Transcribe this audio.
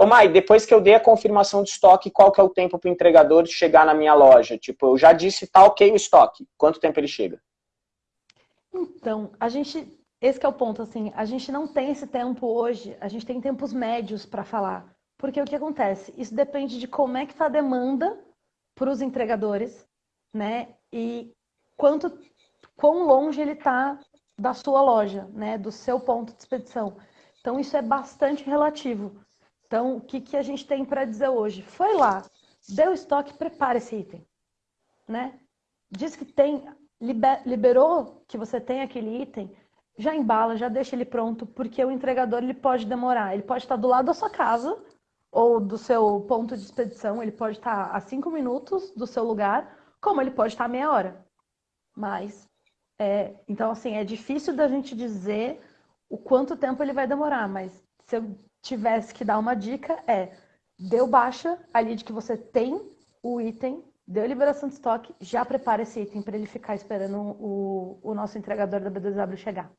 Ô Mai, depois que eu dei a confirmação de estoque, qual que é o tempo para o entregador chegar na minha loja? Tipo, eu já disse, tá ok o estoque. Quanto tempo ele chega? Então, a gente, esse é o ponto, assim, a gente não tem esse tempo hoje, a gente tem tempos médios para falar. Porque o que acontece? Isso depende de como é que está a demanda para os entregadores, né? E quanto, quão longe ele está da sua loja, né? Do seu ponto de expedição. Então, isso é bastante relativo. Então, o que, que a gente tem para dizer hoje? Foi lá, deu estoque, prepara esse item, né? Diz que tem, liberou que você tem aquele item, já embala, já deixa ele pronto, porque o entregador ele pode demorar. Ele pode estar do lado da sua casa ou do seu ponto de expedição, ele pode estar a cinco minutos do seu lugar, como ele pode estar a meia hora. Mas, é, então, assim, é difícil da gente dizer o quanto tempo ele vai demorar, mas se eu tivesse que dar uma dica, é deu baixa ali de que você tem o item, deu liberação de estoque, já prepara esse item para ele ficar esperando o, o nosso entregador da B2W chegar.